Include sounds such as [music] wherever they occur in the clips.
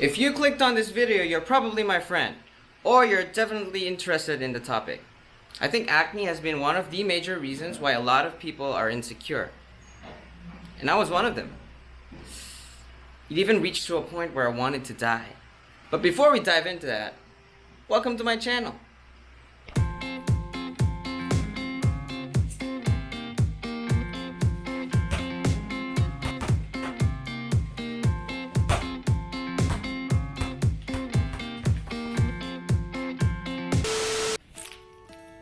If you clicked on this video, you're probably my friend, or you're definitely interested in the topic. I think acne has been one of the major reasons why a lot of people are insecure. And I was one of them. It even reached to a point where I wanted to die. But before we dive into that, welcome to my channel.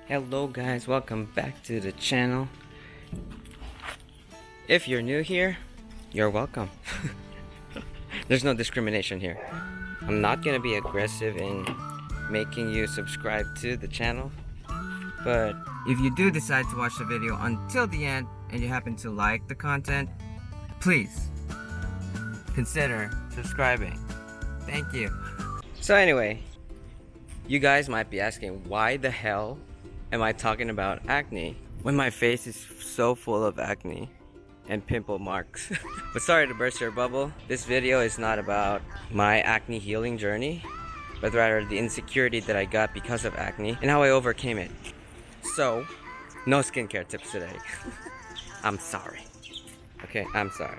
Hello guys, welcome back to the channel. If you're new here, you're welcome. [laughs] There's no discrimination here. I'm not gonna be aggressive in making you subscribe to the channel. But if you do decide to watch the video until the end and you happen to like the content, please consider subscribing. Thank you. So anyway, you guys might be asking why the hell am I talking about acne when my face is so full of acne and pimple marks? [laughs] but sorry to burst your bubble, this video is not about my acne healing journey, but rather the insecurity that I got because of acne and how I overcame it. So, no skincare tips today. [laughs] I'm sorry. Okay, I'm sorry.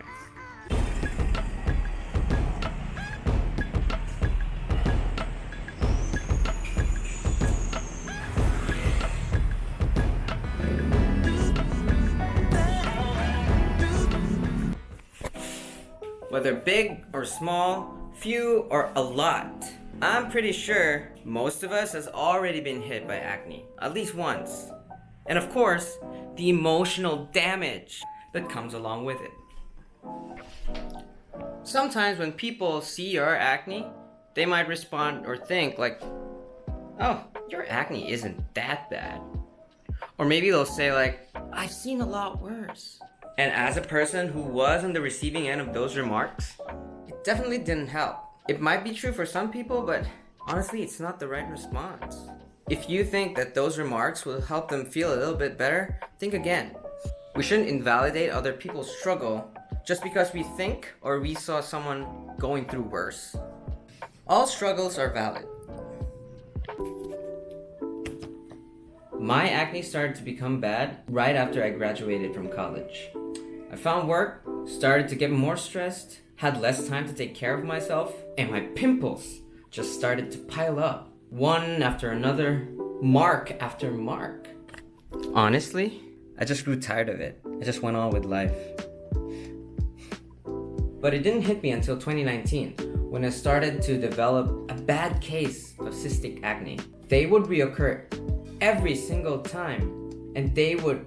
Whether big or small, few or a lot. I'm pretty sure most of us has already been hit by acne, at least once. And of course, the emotional damage that comes along with it. Sometimes when people see your acne, they might respond or think like, oh, your acne isn't that bad. Or maybe they'll say like, I've seen a lot worse. And as a person who was on the receiving end of those remarks, it definitely didn't help. It might be true for some people, but honestly, it's not the right response. If you think that those remarks will help them feel a little bit better, think again. We shouldn't invalidate other people's struggle just because we think or we saw someone going through worse. All struggles are valid. My acne started to become bad right after I graduated from college. Found work, started to get more stressed, had less time to take care of myself, and my pimples just started to pile up. One after another, mark after mark. Honestly, I just grew tired of it. I just went on with life. But it didn't hit me until 2019 when I started to develop a bad case of cystic acne. They would reoccur every single time and they would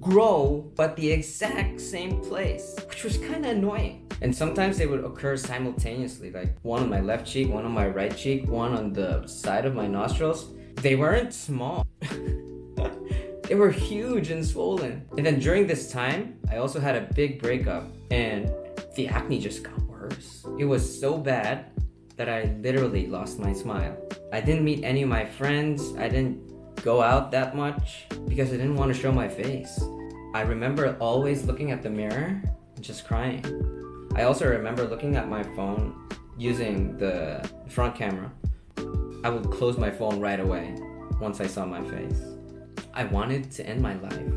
grow but the exact same place, which was kind of annoying. And sometimes they would occur simultaneously, like one on my left cheek, one on my right cheek, one on the side of my nostrils. They weren't small. [laughs] they were huge and swollen. And then during this time, I also had a big breakup and the acne just got worse. It was so bad that I literally lost my smile. I didn't meet any of my friends. I didn't go out that much because I didn't want to show my face. I remember always looking at the mirror and just crying. I also remember looking at my phone using the front camera. I would close my phone right away once I saw my face. I wanted to end my life.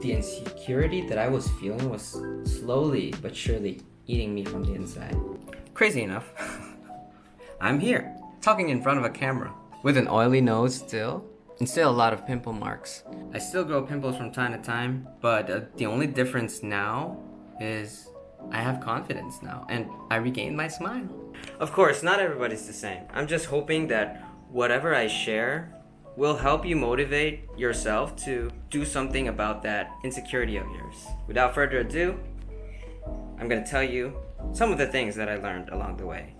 The insecurity that I was feeling was slowly but surely eating me from the inside. Crazy enough, [laughs] I'm here, talking in front of a camera, with an oily nose still, and still a lot of pimple marks. I still grow pimples from time to time, but uh, the only difference now is I have confidence now and I regained my smile. Of course, not everybody's the same. I'm just hoping that whatever I share will help you motivate yourself to do something about that insecurity of yours. Without further ado, I'm gonna tell you some of the things that I learned along the way.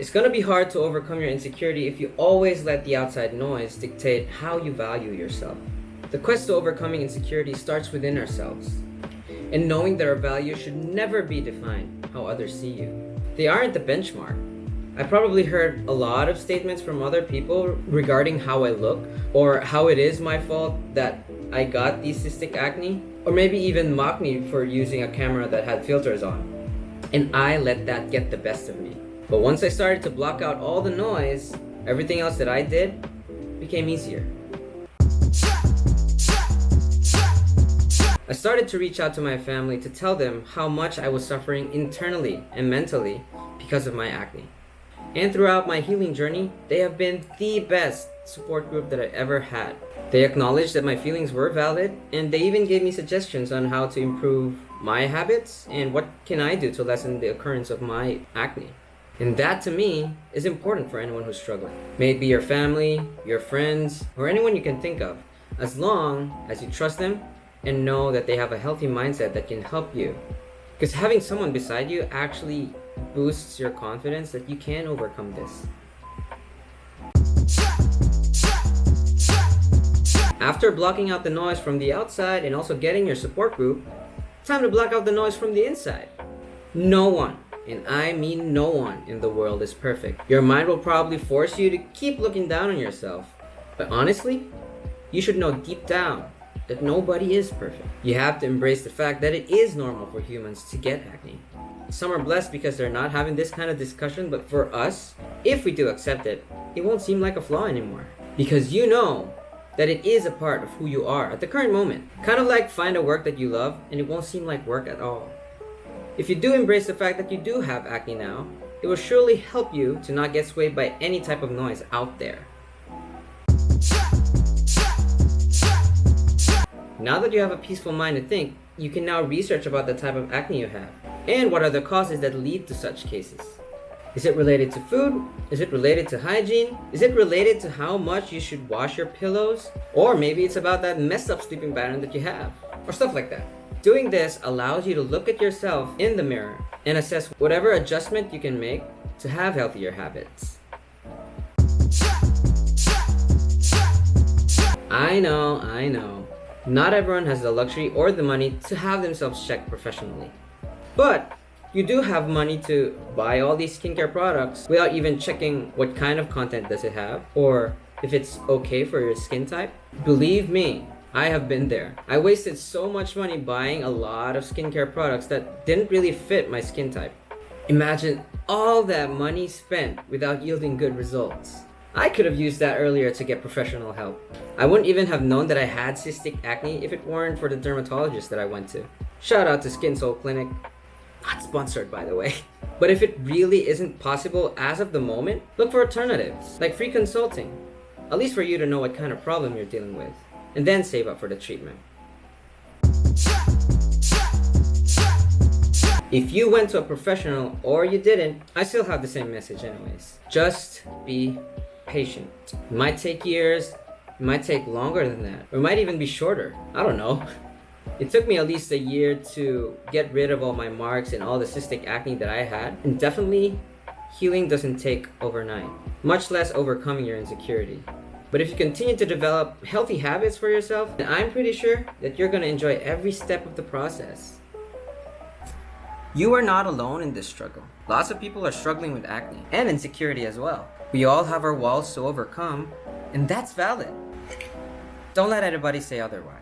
It's gonna be hard to overcome your insecurity if you always let the outside noise dictate how you value yourself. The quest to overcoming insecurity starts within ourselves, and knowing that our value should never be defined how others see you. They aren't the benchmark. I probably heard a lot of statements from other people regarding how I look or how it is my fault that I got these cystic acne, or maybe even mock me for using a camera that had filters on. And I let that get the best of me. But once I started to block out all the noise, everything else that I did became easier. I started to reach out to my family to tell them how much I was suffering internally and mentally because of my acne. And throughout my healing journey, they have been the best support group that I ever had. They acknowledged that my feelings were valid, and they even gave me suggestions on how to improve my habits and what can I do to lessen the occurrence of my acne. And that to me is important for anyone who's struggling. May it be your family, your friends, or anyone you can think of, as long as you trust them and know that they have a healthy mindset that can help you. Because having someone beside you actually boosts your confidence that you can overcome this. After blocking out the noise from the outside and also getting your support group, time to block out the noise from the inside. No one, and I mean no one in the world is perfect. Your mind will probably force you to keep looking down on yourself. But honestly, you should know deep down that nobody is perfect. You have to embrace the fact that it is normal for humans to get acne. Some are blessed because they're not having this kind of discussion, but for us, if we do accept it, it won't seem like a flaw anymore. Because you know that it is a part of who you are at the current moment. Kind of like find a work that you love and it won't seem like work at all. If you do embrace the fact that you do have acne now, it will surely help you to not get swayed by any type of noise out there. Now that you have a peaceful mind to think, you can now research about the type of acne you have and what are the causes that lead to such cases. Is it related to food? Is it related to hygiene? Is it related to how much you should wash your pillows? Or maybe it's about that messed up sleeping pattern that you have, or stuff like that. Doing this allows you to look at yourself in the mirror and assess whatever adjustment you can make to have healthier habits. I know, I know. Not everyone has the luxury or the money to have themselves checked professionally. But you do have money to buy all these skincare products without even checking what kind of content does it have or if it's okay for your skin type. Believe me, I have been there. I wasted so much money buying a lot of skincare products that didn't really fit my skin type. Imagine all that money spent without yielding good results. I could have used that earlier to get professional help. I wouldn't even have known that I had cystic acne if it weren't for the dermatologist that I went to. Shout out to Skin Soul Clinic. Not sponsored by the way. [laughs] But if it really isn't possible as of the moment, look for alternatives, like free consulting. At least for you to know what kind of problem you're dealing with, and then save up for the treatment. If you went to a professional or you didn't, I still have the same message anyways. Just be patient. It might take years, it might take longer than that, or it might even be shorter. I don't know. It took me at least a year to get rid of all my marks and all the cystic acne that I had. And definitely, healing doesn't take overnight, much less overcoming your insecurity. But if you continue to develop healthy habits for yourself, then I'm pretty sure that you're going to enjoy every step of the process. You are not alone in this struggle. Lots of people are struggling with acne and insecurity as well. We all have our walls to overcome, and that's valid. Don't let anybody say otherwise.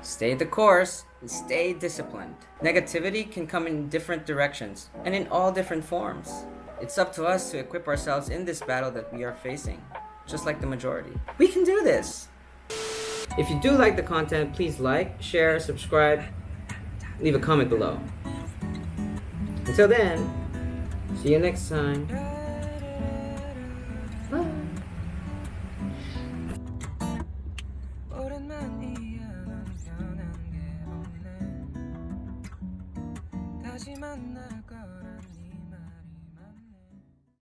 Stay the course and stay disciplined. Negativity can come in different directions and in all different forms. It's up to us to equip ourselves in this battle that we are facing, just like the majority. We can do this! If you do like the content, please like, share, subscribe, leave a comment below. Until then, see you next time.